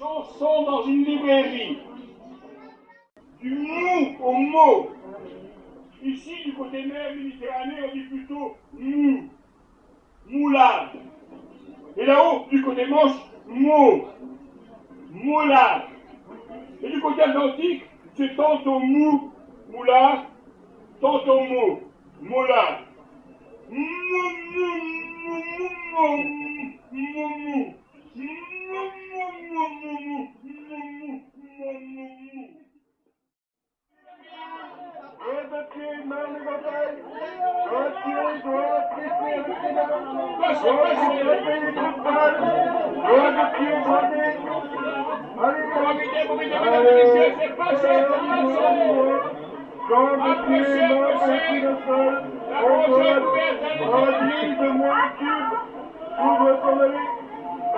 Chanson dans une librairie. Du mou au mot. Ici, du côté mer Méditerranée, on dit plutôt mou. Moulade. Et là-haut, du côté manche, mot. Moulade. Et du côté atlantique, c'est tantôt mou, moulard, tantôt mot, moulard. Mou, mou, mou, mou, mou, mou, mou.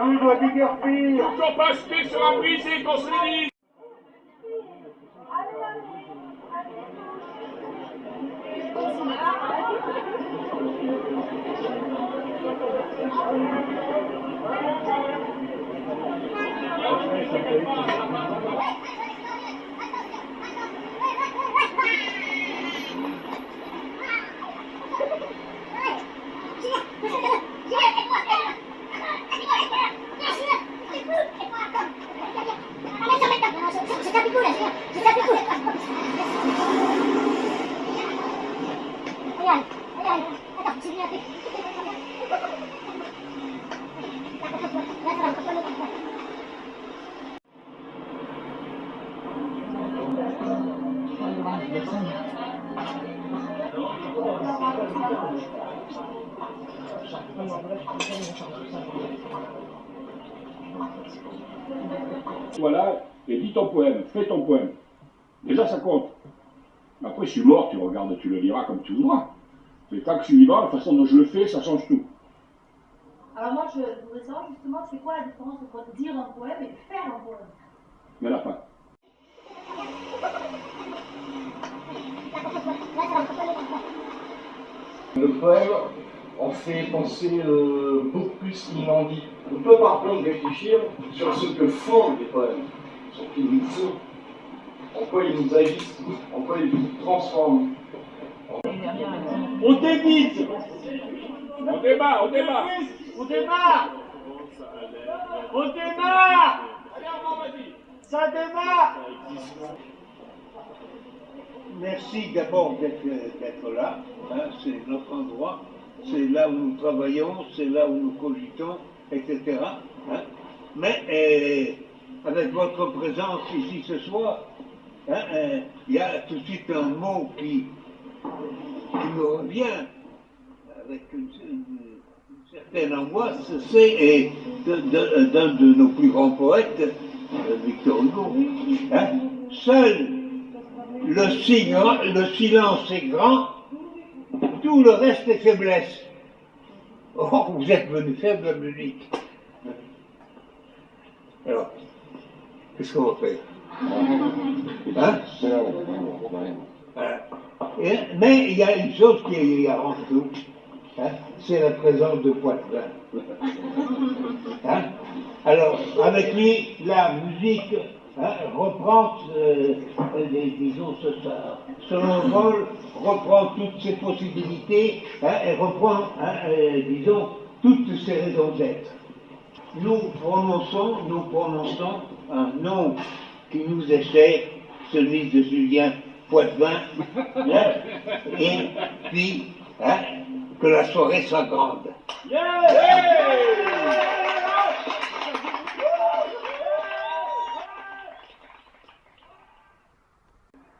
On doit déguerpir Toujours pas jeter sur un brisé qu'on se. Yeah. Voilà, et dis ton poème, fais ton poème. Déjà, ça compte. Après, je suis mort, tu regardes, tu le liras comme tu voudras. Mais tant que je suis vivant, la façon dont je le fais, ça change tout. Alors moi, je voudrais savoir justement, c'est quoi la différence entre dire un poème et faire un poème? Mais là, pas. Le poème, on fait penser euh, beaucoup plus qu'il n'en dit. On peut par contre réfléchir sur ce que font les poèmes, sur ce qu'ils nous font, en quoi ils nous agissent, en quoi ils nous transforment. On débite On débat, on débat. On débat. On débat. Ça débat Merci d'abord d'être là. hein, c'est notre endroit. C'est là où nous travaillons, c'est là où nous cogitons, etc. hein. Mais euh, avec votre présence ici ce soir, hein, euh, il y a tout de suite un mot qui, me revient avec une, certaine angoisse, c'est de- d'un de, nos plus grands poètes, euh, Victor Hugo. Seul le, silence est grand, tout le reste est faiblesse. Oh, vous êtes venu faible musique. Alors, qu'est-ce qu'on va faire? Hein? Et- Mais il y a une chose qui arrange tout, hein, c'est la présence de Poitvin. Hein? Alors, avec lui, la musique hein, reprend, euh, euh, les- disons, ce, ce envol, reprend toutes ses possibilités hein, et reprend, hein, euh, disons, toutes ses raisons d'être. Nous prononçons, nous prononçons un nom qui nous est cher, celui de Julien Poitvin, et puis que la soirée soit grande.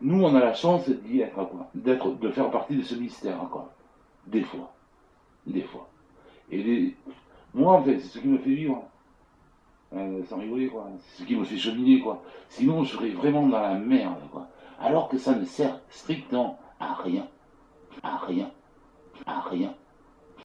Nous, on a la chance d'y être, quoi. D'être, de faire partie de ce mystère, quoi. Des fois. Des fois. Et moi, en fait, c'est ce qui me fait vivre. Euh, sans rigoler, quoi. C'est ce qui me fait cheminer, quoi. Sinon, je serais vraiment dans la merde, quoi. Alors que ça ne sert strictement à rien. À rien. À rien.